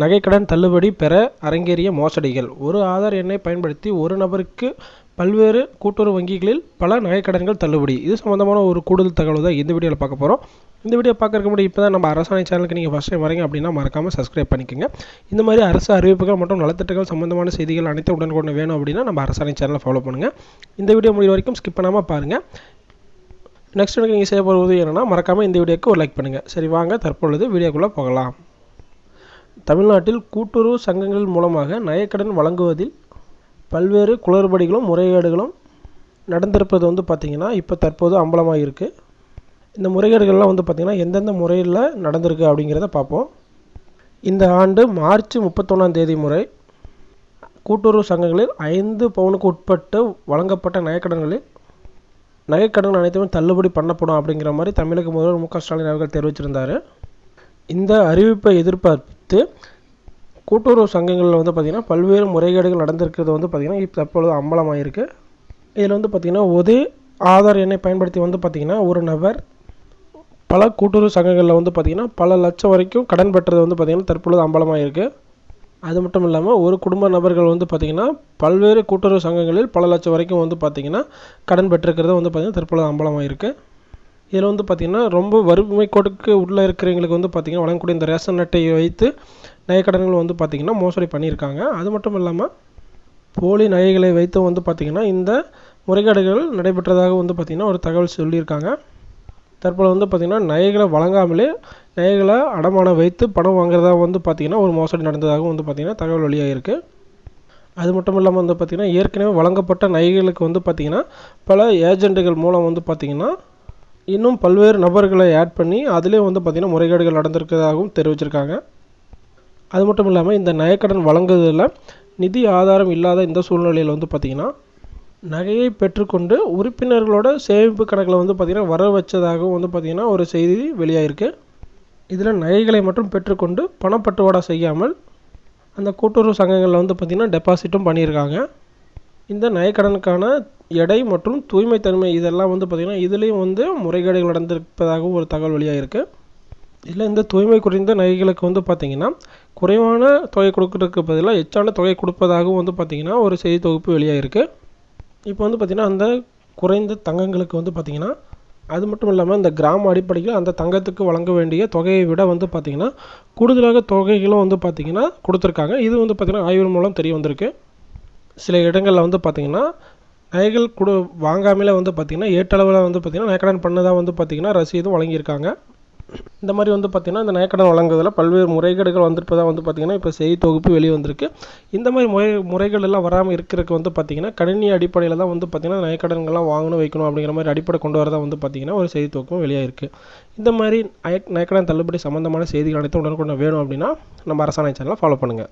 நகைக்கடன் தள்ளுபடி பெற அரங்கேறிய மோசடிகள். ஒரு ஆதார் எண்ணை பயன்படுத்தி ஒரு நபருக்கு பல்வேறு கூட்டுறவு வங்கிகளில் பல நகைக்கடன்கள் தள்ளுபடி. இது சம்மந்தமான ஒரு கூடுதல் தகவல் தான் இந்த வீடியோவில் பார்க்க போகிறோம் இந்த வீடியோ பார்க்கறதுக்கு முன்னாடி இப்போ தான் நம்ம அரசாணை சேனலுக்கு நீங்கள் ஃபஸ்ட் டைம் வரீங்க அப்படின்னா மறக்காமல் சப்ஸ்கிரைப் பண்ணிக்கோங்க. இந்த மாதிரி அரசு அறிவிப்புகள் மற்றும் நலத்திட்டங்கள் சம்மந்தமான செய்திகள் அனைத்து உடனுக்குடன் வேணும் அப்படின்னா நம்ம அரசாணை சேனலை ஃபாலோ பண்ணுங்கள் இந்த வீடியோ முடிவு வரைக்கும் ஸ்கிப் பண்ணாமல் பாருங்கள் நெக்ஸ்ட் எனக்கு நீங்கள் செய்ய போகிறது என்னென்னா மறக்காமல் இந்த வீடியோக்கு ஒரு லைக் பண்ணுங்கள் சரி வாங்க தற்பொழுது வீடியோக்குள்ளே போகலாம். தமிழ்நாட்டில் கூட்டுறவு சங்கங்கள் மூலமாக நகைக்கடன் வழங்குவதில் பல்வேறு குளறுபடிகளும் முறைகேடுகளும் நடந்திருப்பது வந்து பார்த்திங்கன்னா இப்போ தற்போது அம்பலமாக இருக்குது இந்த முறைகேடுகள்லாம் வந்து பார்த்திங்கன்னா எந்தெந்த முறையில் நடந்திருக்கு அப்படிங்கிறத பார்ப்போம் இந்த ஆண்டு மார்ச் முப்பத்தொன்னாம் தேதி முறை கூட்டுறவு சங்கங்களில் ஐந்து பவுனுக்கு உட்பட்டு வழங்கப்பட்ட நகைக்கடன்களில் நகைக்கடன் அனைத்துமே தள்ளுபடி பண்ணப்படும் அப்படிங்கிற மாதிரி தமிழக முதல்வர் மு க ஸ்டாலின் அவர்கள் தெரிவிச்சிருந்தார். இந்த அறிவிப்பை எதிர்பார்த்து கூட்டுறவு சங்கங்களில் வந்து பார்த்திங்கன்னா பல்வேறு முறைகேடுகள் நடந்திருக்கிறது வந்து பார்த்திங்கன்னா இப்போ தற்பொழுது அம்பலமாயிருக்கு. இதில் வந்து பார்த்திங்கன்னா ஒரே ஆதார் எண்ணை பயன்படுத்தி வந்து பார்த்திங்கன்னா ஒரு நபர் பல கூட்டுறவு சங்கங்களில் வந்து பார்த்திங்கன்னா பல லட்சம் வரைக்கும் கடன் பெற்றது வந்து பார்த்திங்கன்னா தற்பொழுது அம்பலமாயிருக்கு. அது மட்டும் இல்லாமல் ஒரு குடும்ப நபர்கள் வந்து பார்த்திங்கன்னா பல்வேறு கூட்டுறவு சங்கங்களில் பல லட்சம் வரைக்கும் வந்து பார்த்திங்கன்னா கடன் பெற்றிருக்கிறது வந்து பார்த்திங்கன்னா தற்பொழுது அம்பலமாக இருக்குது இதில் வந்து பார்த்திங்கன்னா ரொம்ப வறுமை கோட்டுக்கு உள்ளே இருக்கிறவங்களுக்கு வந்து பார்த்திங்கன்னா வழங்கக்கூடிய இந்த ரேஷன் அட்டையை வைத்து நகைக்கடன்கள் வந்து பார்த்திங்கன்னா மோசடி பண்ணியிருக்காங்க அது மட்டும் இல்லாமல் போலி நகைகளை வைத்து வந்து பார்த்திங்கன்னா இந்த முறைகேடுகள் நடைபெற்றதாக வந்து பார்த்திங்கன்னா ஒரு தகவல் சொல்லியிருக்காங்க தற்போது வந்து பார்த்திங்கன்னா நகைகளை வழங்காமலே நகைகளை அடமானம் வைத்து பணம் வாங்குறதா வந்து பார்த்திங்கன்னா ஒரு மோசடி நடந்ததாகவும் வந்து பார்த்திங்கன்னா தகவல் வெளியாகிருக்கு அது மட்டும் இல்லாமல் வந்து பார்த்திங்கன்னா ஏற்கனவே வழங்கப்பட்ட நகைகளுக்கு வந்து பார்த்திங்கன்னா பல ஏஜெண்ட்டுகள் மூலம் வந்து பார்த்திங்கன்னா இன்னும் பல்வேறு நபர்களை ஆட் பண்ணி அதிலே வந்து பார்த்திங்கன்னா முறைகேடுகள் நடந்திருக்கிறதாகவும் தெரிவிச்சிருக்காங்க. அது மட்டும் இல்லாமல் இந்த நகைக்கடன் வழங்குவதில் நிதி ஆதாரம் இல்லாத இந்த சூழ்நிலையில் வந்து பார்த்திங்கன்னா நகையை பெற்றுக்கொண்டு உறுப்பினர்களோட சேமிப்பு கணக்கில் வந்து பார்த்திங்கன்னா வர வச்சதாகவும் வந்து பார்த்திங்கன்னா ஒரு செய்தி வெளியாகிருக்கு இதில் நகைகளை மட்டும் பெற்றுக்கொண்டு பணப்பட்டுவாடா செய்யாமல் அந்த கூட்டுறவு சங்கங்களில் வந்து பார்த்திங்கன்னா டெபாசிட்டும் பண்ணியிருக்காங்க. இந்த நகைக்கடனுக்கான எடை மற்றும் தூய்மை தன்மை இதெல்லாம் வந்து பார்த்திங்கன்னா இதுலேயும் வந்து முறைகேடுகள் நடந்திருப்பதாகவும் ஒரு தகவல் வெளியாகிருக்கு இதில் இந்த தூய்மை குறைந்த நகைகளுக்கு வந்து பார்த்திங்கன்னா குறைவான தொகை கொடுக்கறதுக்கு பதிலாக எச்சான தொகை கொடுப்பதாகவும் வந்து பார்த்திங்கன்னா ஒரு செய்தி தொகுப்பு வெளியாகிருக்கு இப்போ வந்து பார்த்திங்கன்னா அந்த குறைந்த தங்கங்களுக்கு வந்து பார்த்திங்கன்னா அது மட்டும் இல்லாமல் இந்த கிராம அடிப்படையில் அந்த தங்கத்துக்கு வழங்க வேண்டிய தொகையை விட வந்து பார்த்திங்கன்னா கூடுதலாக தொகைகளும் வந்து பார்த்திங்கன்னா கொடுத்துருக்காங்க. இது வந்து பார்த்திங்கன்னா ஆய்வு மூலம் தெரிய வந்திருக்கு. சில இடங்களில் வந்து பார்த்திங்கன்னா நகைகள் கொடு வாங்காமலே வந்து பார்த்திங்கன்னா ஏற்றளவில் வந்து பார்த்திங்கன்னா நகைக்கடன் பண்ணதாக வந்து பார்த்திங்கன்னா ரசீதும் வழங்கியிருக்காங்க. இந்த மாதிரி வந்து பார்த்திங்கன்னா இந்த நகைக்கடன் வழங்குவதில் பல்வேறு முறைகேடுகள் வந்திருப்பதாக வந்து பார்த்திங்கன்னா இப்போ செய்தி தொகுப்பு வெளியே வந்திருக்கு இந்த மாதிரி முறை முறைகள் எல்லாம் வராமல் இருக்கிறதுக்கு வந்து பார்த்திங்கன்னா கணினி அடிப்படையில் தான் வந்து பார்த்திங்கன்னா நகைக்கடன்கள்லாம் வாங்கணும் வைக்கணும் அப்படிங்கிற மாதிரி அடிப்படை கொண்டு வரதான் வந்து பார்த்திங்கன்னா ஒரு செய்தி தொகுப்பும் இருக்குது இந்த மாதிரி நகைக்கடன் தள்ளுபடி சம்மந்தமான செய்திகள் அனைத்தும் உடனுக்குடன் வேணும் அப்படின்னா நம்ம அரசாணை சேனலை ஃபாலோ பண்ணுங்கள்